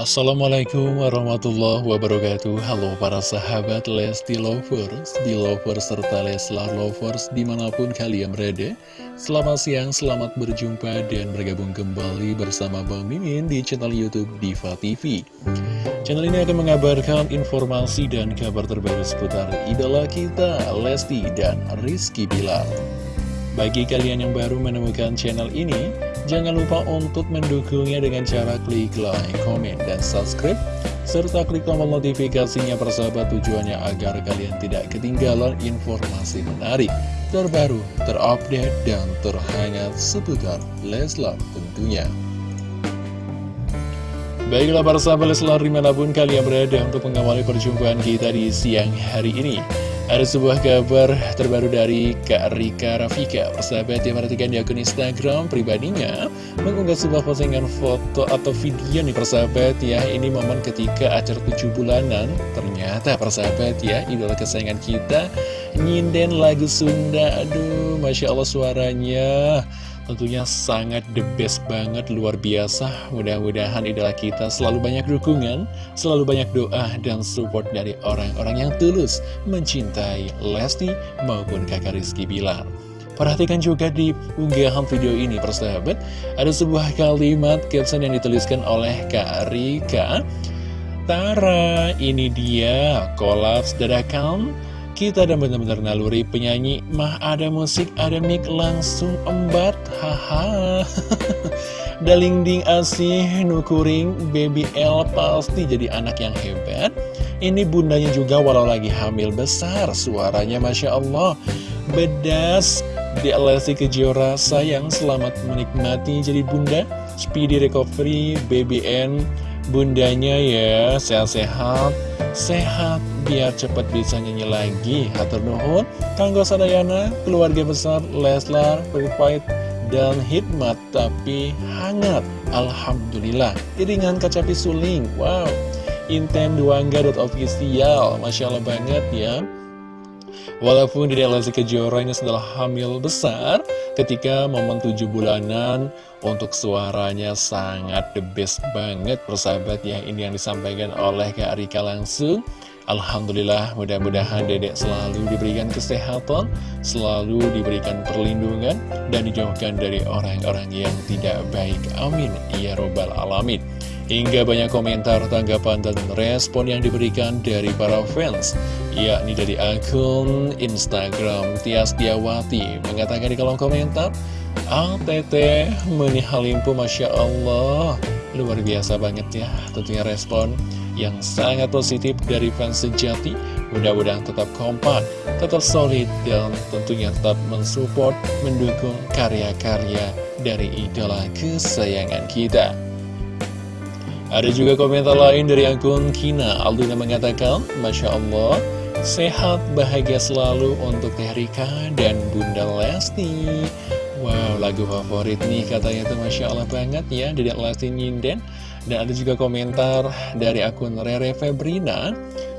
Assalamualaikum warahmatullahi wabarakatuh. Halo para sahabat Lesti Lovers, Belovers, serta Leslar Lovers di mana pun kalian berada. Selamat siang, selamat berjumpa dan bergabung kembali bersama Bang Mimin di channel Youtube Diva TV Channel ini akan mengabarkan informasi dan kabar terbaru seputar idola kita Lesti dan Rizky Bilar. Bagi kalian yang baru menemukan channel ini, jangan lupa untuk mendukungnya dengan cara klik like, komen, dan subscribe, serta klik tombol notifikasinya persahabat tujuannya agar kalian tidak ketinggalan informasi menarik, terbaru, terupdate, dan terhangat seputar Leslar tentunya. Baiklah para sahabat Leslar di mana pun kalian berada untuk mengawali perjumpaan kita di siang hari ini. Ada sebuah kabar terbaru dari Kak Rika Rafika Persahabat yang perhatikan di akun Instagram pribadinya Mengunggah sebuah postingan foto atau video nih persahabat ya. Ini momen ketika acara 7 bulanan. Ternyata persahabat ya idola kesayangan kita Nyinden lagu Sunda. Aduh Masya Allah suaranya Tentunya sangat the best banget, luar biasa. Mudah-mudahan idola kita selalu banyak dukungan, selalu banyak doa dan support dari orang-orang yang tulus mencintai Lesti maupun kakak Rizky Bilar. Perhatikan juga di unggahan video ini persahabat, ada sebuah kalimat caption yang dituliskan oleh Kak Rika. Tara, ini dia, kolaps dadakan kita dan benar-benar naluri penyanyi mah ada musik ada mic langsung embat haha. Daling ding asih nukuring baby L pasti jadi anak yang hebat. Ini bundanya juga walau lagi hamil besar suaranya Masya Allah. Bedas di Alessi Kejora sayang selamat menikmati jadi bunda. Speedy recovery BBN bundanya ya. Sehat-sehat. Sehat biar cepat bisa nyanyi lagi. Hatur nuhun. Kanggo Sadayana keluarga besar Leslar Purified dan hikmat tapi hangat. Alhamdulillah. Iringan kacapi suling. Wow. Inten duangga.official Masya Allah banget ya. Walaupun di Lesti Kejora ini setelah hamil besar Ketika momen tujuh bulanan Untuk suaranya sangat the best banget Persahabat ya. Ini yang disampaikan oleh Kak Rika langsung. Alhamdulillah mudah-mudahan dedek selalu diberikan kesehatan Selalu diberikan perlindungan Dan dijauhkan dari orang-orang yang tidak baik. Amin. Ya Robbal Alamin Hingga banyak komentar, tanggapan, dan respon yang diberikan dari para fans Yakni dari akun Instagram Tias Diawati Mengatakan di kolom komentar ATT Menihalimpu Masya Allah. Luar biasa banget ya tentunya respon yang sangat positif dari fans sejati. Mudah-mudahan tetap kompak, tetap solid, dan tentunya tetap mensupport, mendukung karya-karya dari idola kesayangan kita ada juga komentar lain dari akun Kina. Alduna mengatakan Masya Allah Sehat, bahagia selalu untuk Teh Rika dan Bunda Lesti. Wow, lagu favorit nih katanya tuh Masya Allah banget ya Dedek Lesti Nyinden. Dan ada juga komentar dari akun Rere Febrina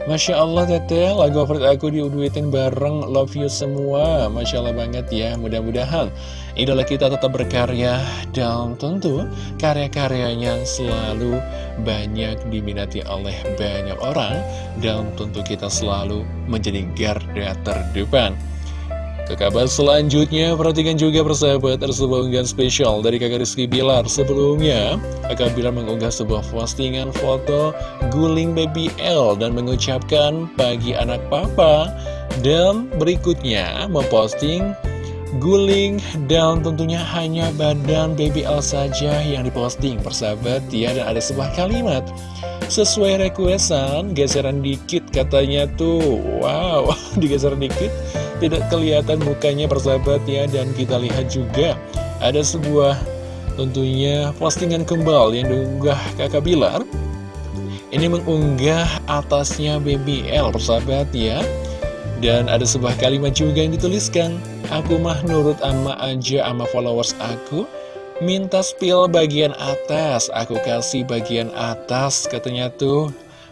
Masya Allah teteh, lagu favorit aku diuduitin bareng. Love You semua. Masya Allah banget ya, mudah-mudahan Idola kita tetap berkarya dan tentu karya-karyanya selalu banyak diminati oleh banyak orang Dan tentu kita selalu menjadi garda terdepan ke kabar selanjutnya, perhatikan juga persahabat, ada sebuah unggahan spesial dari kakak Rizky Bilar. Sebelumnya, kakak Bilar mengunggah sebuah postingan foto guling baby L dan mengucapkan pagi anak papa. Dan berikutnya, memposting guling dan tentunya hanya badan baby L saja yang diposting persahabat ya dan ada sebuah kalimat sesuai requestan geseran dikit katanya tuh wow digeser dikit tidak kelihatan mukanya persahabat ya Dan kita lihat juga ada sebuah tentunya postingan kembal yang diunggah kakak Bilar. Ini mengunggah atasnya BBL persahabat ya. Dan ada sebuah kalimat juga yang dituliskan Aku mah nurut ama aja ama followers aku. Minta spill bagian atas Aku kasih bagian atas katanya tuh.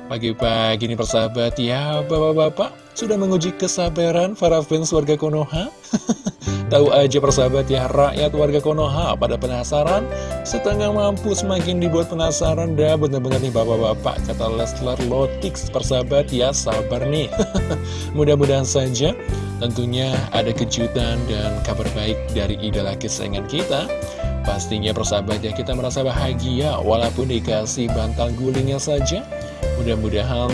Pagi-pagi nih persahabat ya Bapak-bapak sudah menguji kesabaran para fans warga Konoha. Tahu aja persahabat ya, rakyat warga Konoha pada penasaran, setengah mampu semakin dibuat penasaran dah bener-bener nih bapak-bapak, kata Leslar Lotix persahabat ya, sabar nih. Mudah-mudahan saja tentunya ada kejutan dan kabar baik dari idola kesayangan kita. Pastinya persahabat ya, kita merasa bahagia walaupun dikasih bantal gulingnya saja. Mudah-mudahan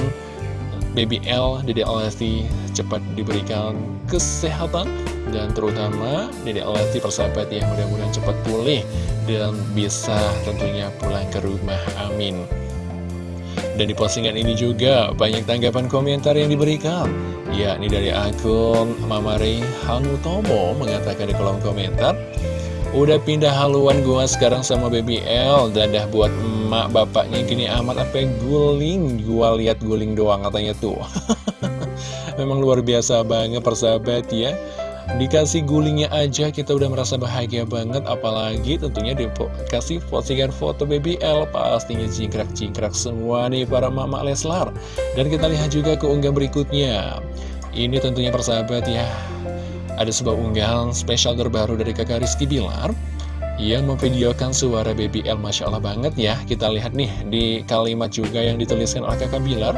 Baby L, Dede Lesti cepat diberikan kesehatan dan terutama Dede Lesti persahabat ya mudah-mudahan cepat pulih dan bisa tentunya pulang ke rumah, amin. Dan di postingan ini juga banyak tanggapan komentar yang diberikan Ya, ini dari akun Mamare Hanutomo mengatakan di kolom komentar Udah pindah haluan gua sekarang sama Baby L. Dadah buat emak bapaknya. Gini amat apa guling. Gua lihat guling doang katanya tuh. Memang luar biasa banget persahabat ya. Dikasih gulingnya aja kita udah merasa bahagia banget. Apalagi tentunya dikasih postingan foto Baby L. Pastinya jingkrak-jingkrak semua nih para mama Leslar. Dan kita lihat juga keunggah berikutnya. Ini tentunya persahabat ya ada sebuah unggahan spesial terbaru dari kakak Rizky Bilar. Yang memvideokan suara Baby L Masya Allah banget ya. Kita lihat nih di kalimat juga yang dituliskan oleh kakak Bilar.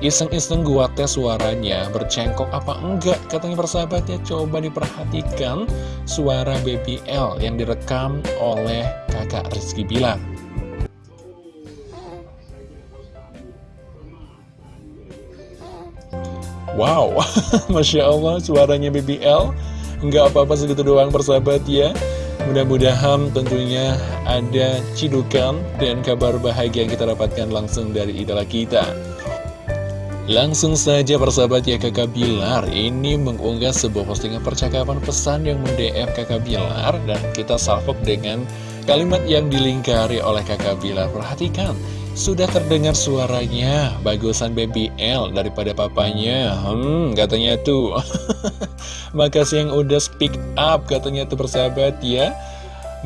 Iseng-iseng gua tes suaranya bercengkok apa enggak? Katanya persahabatnya coba diperhatikan suara Baby L yang direkam oleh kakak Rizky Bilar Wow, Masya Allah suaranya BBL Nggak apa-apa segitu doang persahabat ya. Mudah-mudahan tentunya ada cidukan dan kabar bahagia yang kita dapatkan langsung dari idola kita. Langsung saja persahabat ya kakak Bilar. Ini mengunggah sebuah postingan percakapan pesan yang mendm kakak Bilar Dan kita salvok dengan kalimat yang dilingkari oleh kakak Bilar. Perhatikan sudah terdengar suaranya, bagusan baby L daripada papanya. Hmm, katanya tuh. Makasih yang udah speak up, katanya tuh persahabat ya.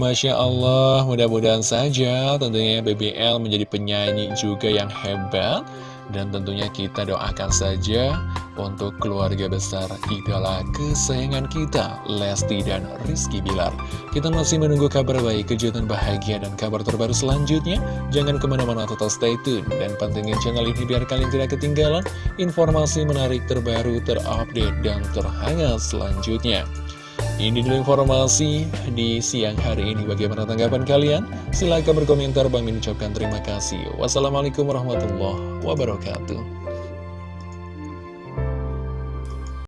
Masya Allah, mudah-mudahan saja tentunya baby L menjadi penyanyi juga yang hebat. Dan tentunya kita doakan saja untuk keluarga besar idola kesayangan kita, Lesti dan Rizky Bilar. Kita masih menunggu kabar baik, kejutan bahagia, dan kabar terbaru selanjutnya. Jangan ke mana-mana total stay tune, dan pantengin channel ini biar kalian tidak ketinggalan informasi menarik terbaru, terupdate, dan terhangat selanjutnya. Ini dulu informasi di siang hari ini. Bagaimana tanggapan kalian? Silahkan berkomentar. Bang mengucapkan terima kasih. Wassalamualaikum warahmatullahi wabarakatuh.